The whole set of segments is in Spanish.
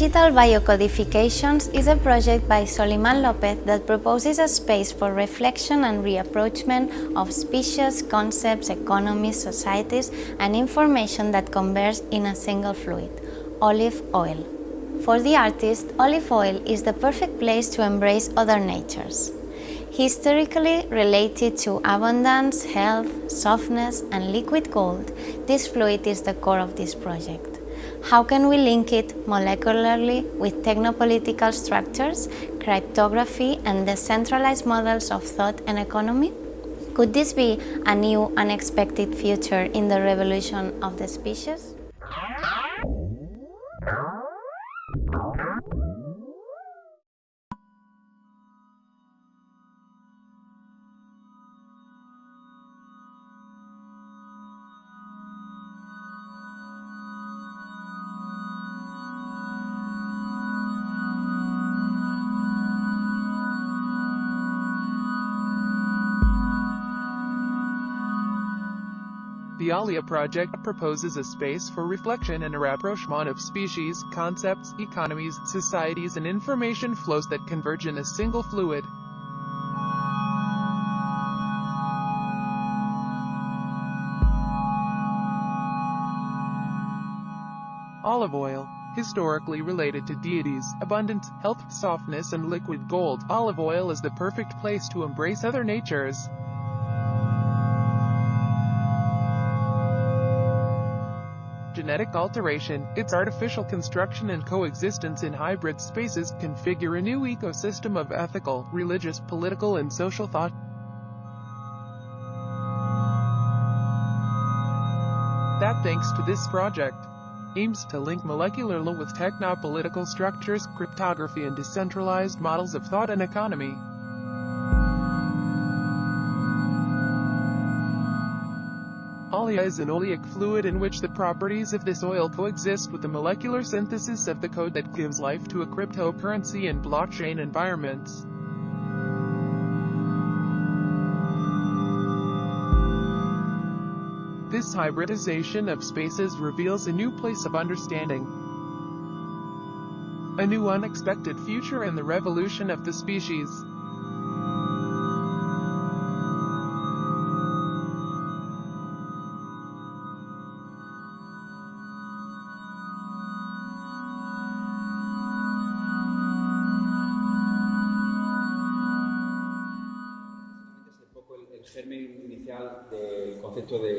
Digital Biocodifications is a project by Soliman Lopez that proposes a space for reflection and reapproachment of species, concepts, economies, societies and information that converge in a single fluid, olive oil. For the artist, olive oil is the perfect place to embrace other natures. Historically related to abundance, health, softness and liquid gold, this fluid is the core of this project. How can we link it molecularly with technopolitical structures, cryptography and decentralized models of thought and economy? Could this be a new unexpected future in the revolution of the species? The Alia project proposes a space for reflection and a rapprochement of species, concepts, economies, societies and information flows that converge in a single fluid. Olive oil, historically related to deities, abundance, health, softness and liquid gold, olive oil is the perfect place to embrace other natures. Genetic alteration, its artificial construction and coexistence in hybrid spaces configure a new ecosystem of ethical, religious, political and social thought. That thanks to this project, aims to link molecular law with technopolitical structures, cryptography and decentralized models of thought and economy. Is an oleic fluid in which the properties of this oil coexist with the molecular synthesis of the code that gives life to a cryptocurrency and blockchain environments. This hybridization of spaces reveals a new place of understanding, a new unexpected future in the revolution of the species.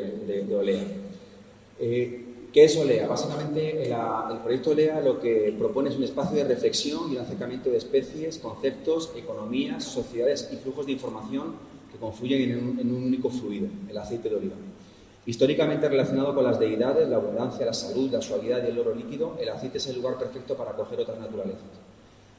De, OLEA. Eh, ¿Qué es OLEA? Básicamente el proyecto OLEA lo que propone es un espacio de reflexión y un acercamiento de especies, conceptos, economías, sociedades y flujos de información que confluyen en un, en un único fluido, el aceite de oliva. Históricamente relacionado con las deidades, la abundancia, la salud, la suavidad y el oro líquido, el aceite es el lugar perfecto para acoger otras naturalezas.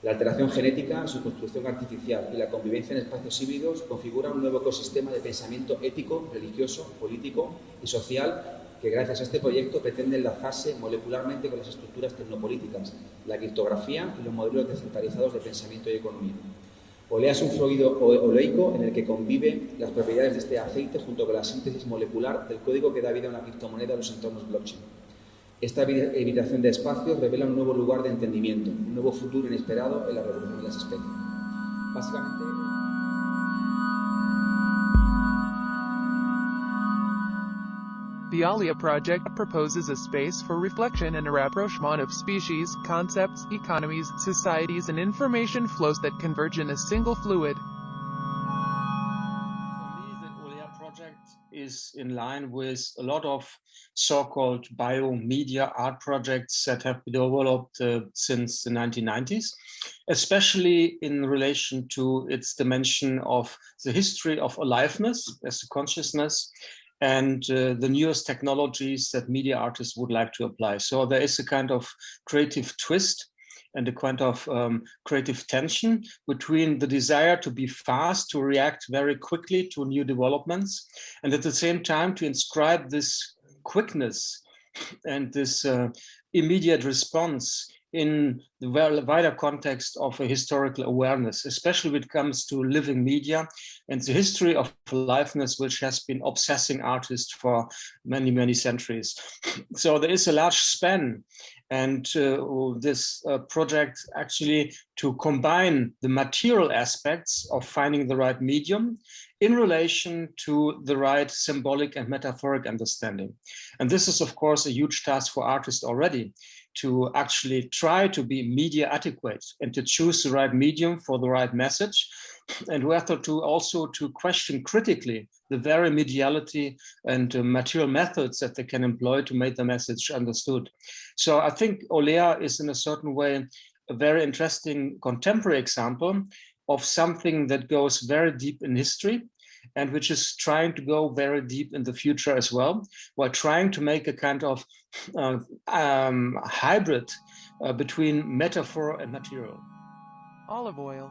La alteración genética, su construcción artificial y la convivencia en espacios híbridos configuran un nuevo ecosistema de pensamiento ético, religioso, político y social que gracias a este proyecto pretende enlazarse molecularmente con las estructuras tecnopolíticas, la criptografía y los modelos descentralizados de pensamiento y economía. Olea es un fluido oleico en el que conviven las propiedades de este aceite junto con la síntesis molecular del código que da vida a una criptomoneda en los entornos blockchain. Esta evitación de espacios revela un nuevo lugar de entendimiento, un nuevo futuro inesperado en la revolución de las especies. Básicamente... The Alia project proposes a space for reflection and a rapprochement of species, concepts, economies, societies and information flows that converge in a single fluid, is in line with a lot of so-called biomedia art projects that have been developed uh, since the 1990s, especially in relation to its dimension of the history of aliveness as a consciousness and uh, the newest technologies that media artists would like to apply. So there is a kind of creative twist and a kind of um, creative tension between the desire to be fast, to react very quickly to new developments, and at the same time to inscribe this quickness and this uh, immediate response in the wider context of a historical awareness, especially when it comes to living media and the history of aliveness, which has been obsessing artists for many, many centuries. So there is a large span And uh, this uh, project actually to combine the material aspects of finding the right medium in relation to the right symbolic and metaphoric understanding. And this is, of course, a huge task for artists already to actually try to be media adequate and to choose the right medium for the right message and whether to also to question critically the very mediality and uh, material methods that they can employ to make the message understood. So I think Olea is in a certain way a very interesting contemporary example of something that goes very deep in history and which is trying to go very deep in the future as well, while trying to make a kind of uh, um, hybrid uh, between metaphor and material. Olive oil,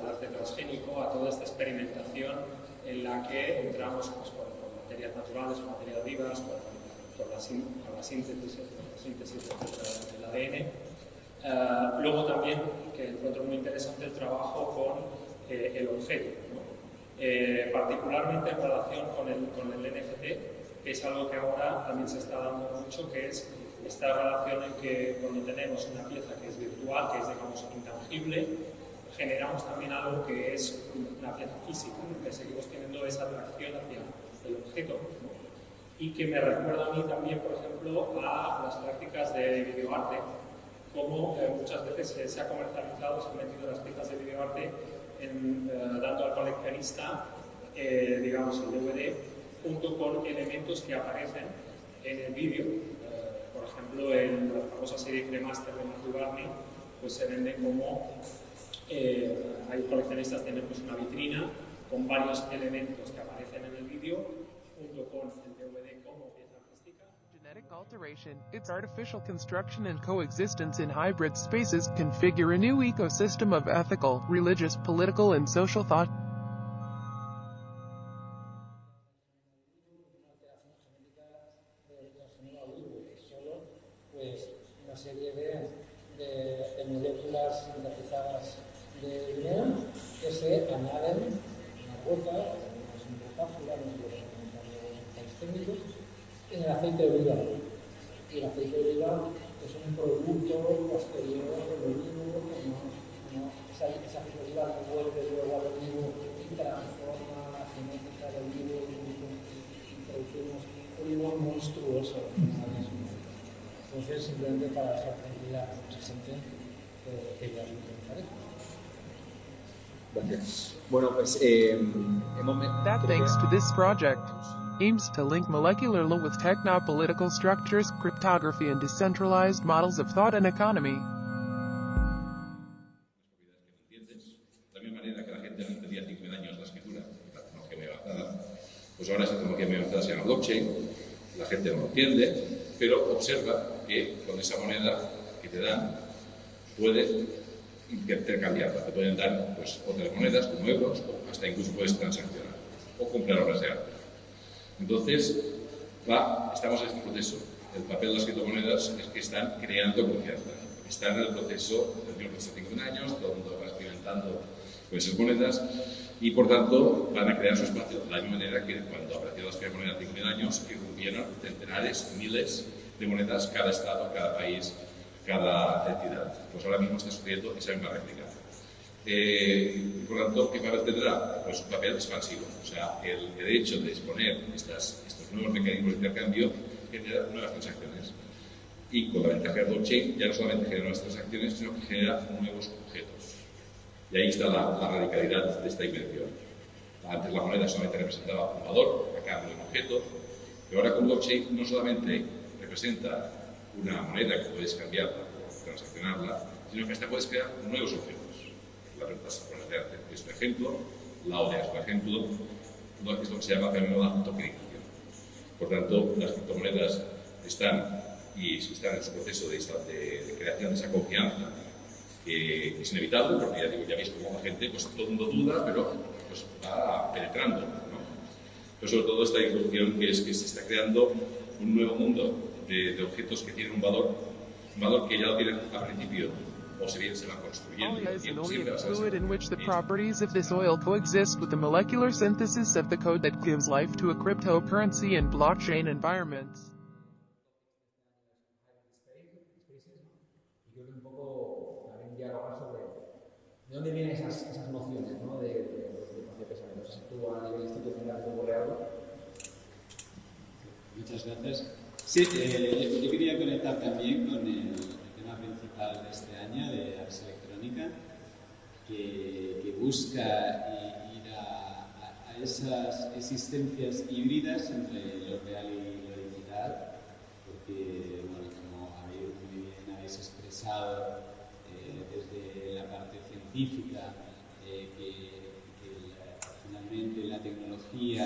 al arte transgénico, a toda esta experimentación en la que entramos pues, con, materias naturales, con materias vivas, con, con, la, síntesis, síntesis del ADN. Uh, luego también, que encuentro muy interesante el trabajo con eh, el objeto, ¿no? eh, particularmente en relación con el, con el NFT, que es algo que ahora también se está dando mucho, que es esta relación en que cuando tenemos una pieza que es virtual, que es, digamos, intangible, generamos también algo que es pieza física, que seguimos teniendo esa atracción hacia el objeto. Y que me recuerda a mí también, por ejemplo, a las prácticas de videoarte, como eh, muchas veces se ha comercializado, se han metido las piezas de videoarte eh, dando al coleccionista, eh, digamos, el DVD junto con elementos que aparecen en el vídeo. Uh, por ejemplo, en la famosa serie Cremaster de Matthew Barney, pues se vende como eh, hay coleccionistas tienen pues una vitrina con varios elementos que aparecen en el vídeo junto con el DVD como pieza artística. Genetic alteration, its artificial construction and coexistence in hybrid spaces configure a new ecosystem of ethical, religious, political and social thought. de dinero que se añaden una gota o una cápsula, los técnicos, en el aceite de oliva. Y el aceite de oliva es un producto posterior del olivo, no, no, esa, esa oliva no vuelve luego al olivo y transforma la genética del olivo y producimos olivos monstruosos. Entonces, simplemente para sorprender a mucha gente que eh, ya lo Eh, that thanks to this project aims to link molecular law with techno-political structures, cryptography and decentralized models of thought and economy. Pues ahora esta tecnología muy avanzada se llama blockchain, la gente no lo entiende, pero observa que con esa moneda que te dan puedes intercambiarla, te pueden dar pues, otras monedas como euros o hasta incluso puedes transaccionar o comprar obras de arte. Entonces, va, estamos en este proceso. El papel de las criptomonedas es que están creando confianza. Están en el proceso, de 50 años, todo el mundo va experimentando con esas monedas y por tanto van a crear su espacio. De la misma manera que cuando aparecieron las criptomonedas hace 50 años, que rompieron centenares, miles de monedas, cada estado, cada país, cada entidad. Pues ahora mismo está sucediendo esa misma réplica. Eh, por lo tanto, ¿qué papel tendrá? Pues un papel expansivo. O sea, el, el hecho de exponer estas, estos nuevos mecanismos de intercambio genera nuevas transacciones. Y con la ventaja de blockchain ya no solamente genera nuevas transacciones, sino que genera nuevos objetos. Y ahí está la, la radicalidad de esta invención. Antes la moneda solamente representaba un valor a cambio de un objeto, pero ahora con blockchain no solamente representa una moneda que puedes cambiarla o transaccionarla, sino que hasta puedes crear nuevos objetos. La plataforma de arte es un ejemplo, la ODA es un ejemplo, lo que se llama de tokenización. Por tanto, las criptomonedas están y están en su proceso de, de, creación de esa confianza, que es inevitable, porque ya, digo, ya veis cómo la gente, pues todo el mundo duda, pero pues, va penetrando. ¿no? Pero sobre todo esta introducción que es que se está creando un nuevo mundo de, de objetos que tienen un valor, un valor que ya lo tienen al principio Oil is an oleous fluid in which the properties of this oil coexist with the molecular synthesis of the code that gives life to a cryptocurrency and blockchain environments. ¿De dónde vienen esas, esas nociones ¿no? de, de, de, de pensamiento? ¿Se actúa a nivel institucional cómo real? Muchas gracias. Sí, eh, yo quería conectar también con el, de este año de Ars Electrónica, que, busca ir a, esas existencias híbridas entre lo real y lo digital, porque, bueno, como habéis, muy bien habéis expresado eh, desde la parte científica, eh, que, finalmente la tecnología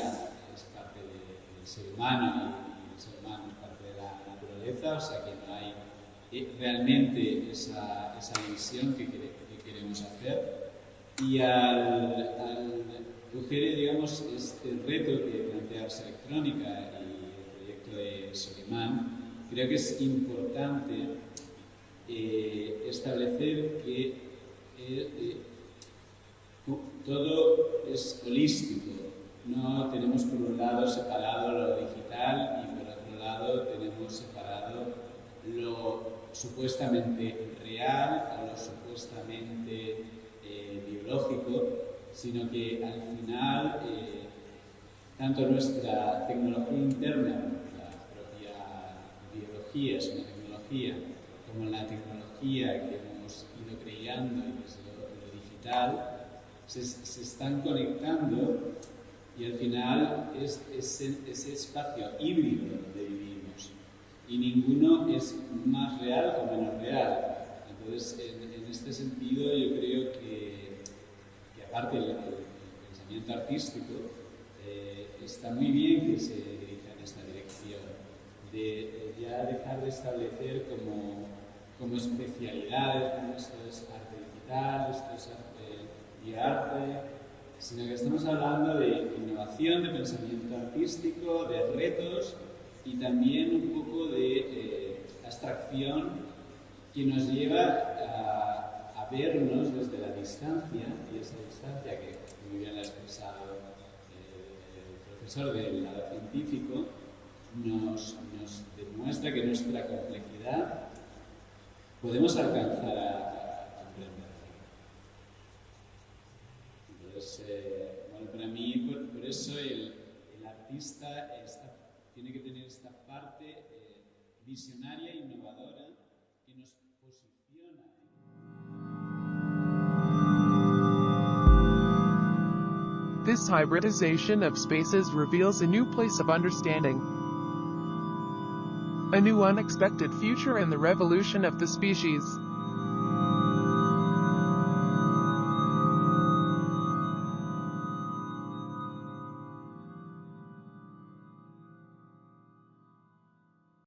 es parte de, del ser humano y el ser humano es parte de la naturaleza, o sea que no hay realmente esa, esa visión que, que, queremos hacer y al, al coger, digamos, este reto que plantea Ars Electrónica y el proyecto de Solimán, creo que es importante eh, establecer que eh, eh, todo es holístico. No tenemos por un lado separado lo digital y por otro lado tenemos separado lo supuestamente real o lo supuestamente eh, biológico, sino que al final eh, tanto nuestra tecnología interna, la propia biología es una tecnología, como la tecnología que hemos ido creando que es lo, digital, se, se, están conectando y al final es, ese, ese espacio híbrido donde vivimos y ninguno es más real o menos real. Entonces, en, este sentido, yo creo que, aparte del, pensamiento artístico, eh, está muy bien que se dirija en esta dirección, de, ya dejar de establecer como, como especialidades, como esto es arte digital, esto es arte y arte, sino que estamos hablando de innovación, de pensamiento artístico, de retos, y también un poco de eh, abstracción que nos lleva a, vernos desde la distancia, y esa distancia que muy bien ha expresado eh, el profesor del lado científico, nos, demuestra que nuestra complejidad podemos alcanzar a, comprender. Entonces, eh, bueno, para mí, por, eso el, artista tiene que tener parte eh, visionaria e innovadora que nos posiciona. This hybridization of spaces reveals a new place of understanding, a new unexpected future and the revolution of the species.